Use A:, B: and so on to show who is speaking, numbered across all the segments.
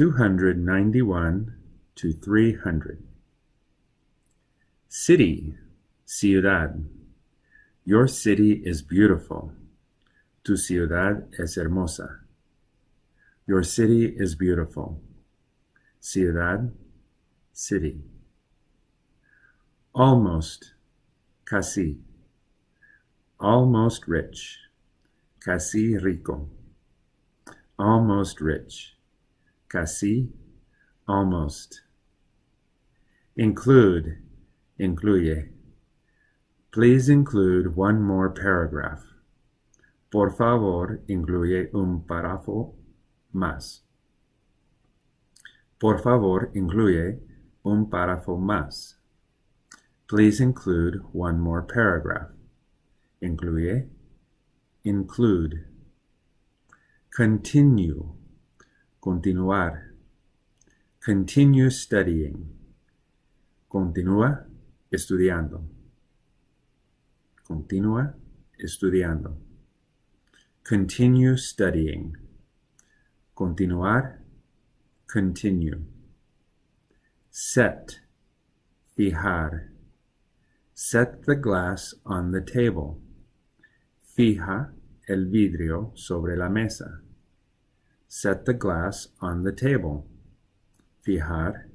A: 291 to 300. City, ciudad. Your city is beautiful. Tu ciudad es hermosa. Your city is beautiful. Ciudad, city. Almost, casi. Almost rich. Casi rico. Almost rich. Casi, almost. Include, incluye. Please include one more paragraph. Por favor, incluye un párrafo más. Por favor, incluye un párrafo más. Please include one more paragraph. Incluye, include. Continue, continuar. Continue studying. Continúa estudiando. Continúa estudiando. Continue studying. Continuar. Continue. Set. Fijar. Set the glass on the table. Fija el vidrio sobre la mesa. Set the glass on the table. Fijar.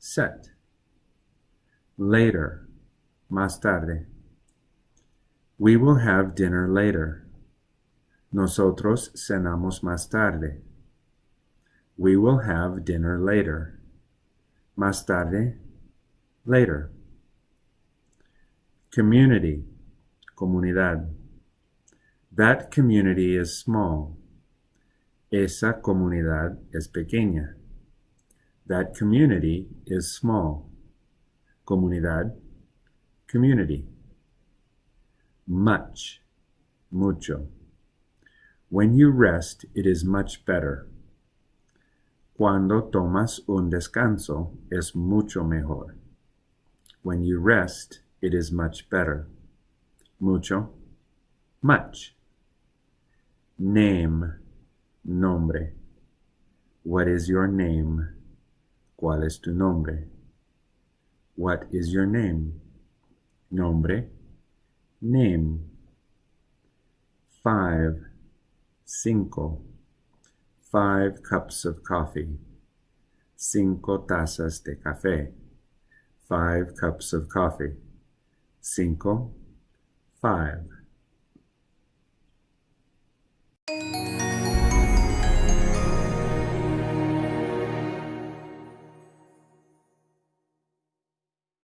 A: Set. Later. Más tarde. We will have dinner later. Nosotros cenamos más tarde. We will have dinner later. Más tarde. Later. Community. Comunidad. That community is small. Esa comunidad es pequeña. That community is small. Comunidad. Community much, mucho. When you rest, it is much better. Cuando tomas un descanso, es mucho mejor. When you rest, it is much better. Mucho, much. Name, nombre. What is your name? ¿Cuál es tu nombre? What is your name? Nombre, Name. Five. Cinco. Five cups of coffee. Cinco tazas de café. Five cups of coffee. Cinco. Five.